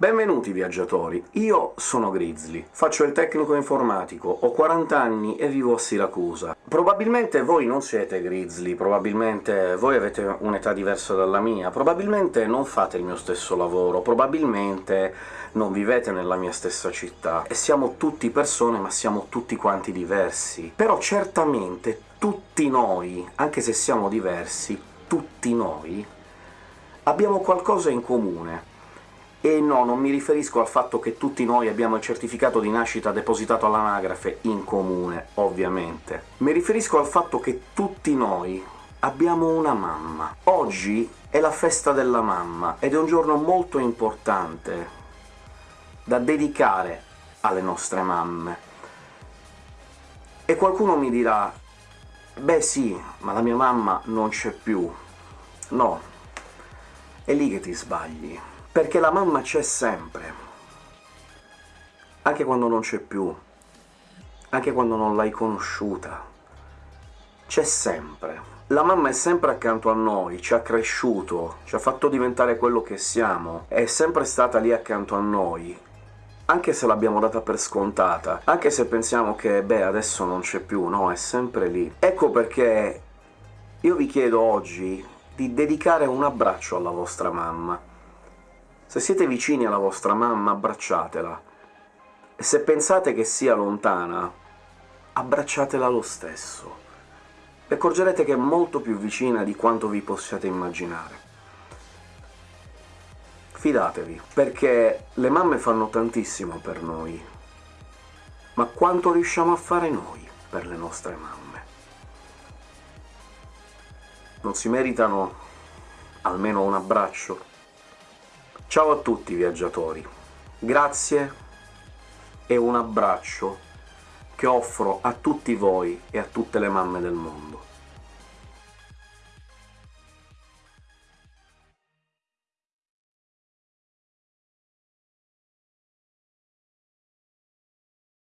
Benvenuti viaggiatori, io sono Grizzly, faccio il tecnico informatico, ho 40 anni e vivo a Siracusa. Probabilmente voi non siete Grizzly, probabilmente voi avete un'età diversa dalla mia, probabilmente non fate il mio stesso lavoro, probabilmente non vivete nella mia stessa città, e siamo tutti persone, ma siamo tutti quanti diversi. Però certamente tutti noi, anche se siamo diversi, tutti noi abbiamo qualcosa in comune, e no, non mi riferisco al fatto che tutti noi abbiamo il certificato di nascita depositato all'anagrafe in comune, ovviamente. Mi riferisco al fatto che tutti noi abbiamo una mamma. Oggi è la festa della mamma, ed è un giorno molto importante da dedicare alle nostre mamme. E qualcuno mi dirà «Beh sì, ma la mia mamma non c'è più». No, è lì che ti sbagli perché la mamma c'è sempre, anche quando non c'è più, anche quando non l'hai conosciuta, c'è sempre. La mamma è sempre accanto a noi, ci ha cresciuto, ci ha fatto diventare quello che siamo, è sempre stata lì accanto a noi, anche se l'abbiamo data per scontata, anche se pensiamo che, beh, adesso non c'è più, no, è sempre lì. Ecco perché io vi chiedo oggi di dedicare un abbraccio alla vostra mamma, se siete vicini alla vostra mamma, abbracciatela. E se pensate che sia lontana, abbracciatela lo stesso. Vi accorgerete che è molto più vicina di quanto vi possiate immaginare. Fidatevi, perché le mamme fanno tantissimo per noi, ma quanto riusciamo a fare noi per le nostre mamme? Non si meritano almeno un abbraccio? Ciao a tutti viaggiatori, grazie e un abbraccio che offro a tutti voi e a tutte le mamme del mondo.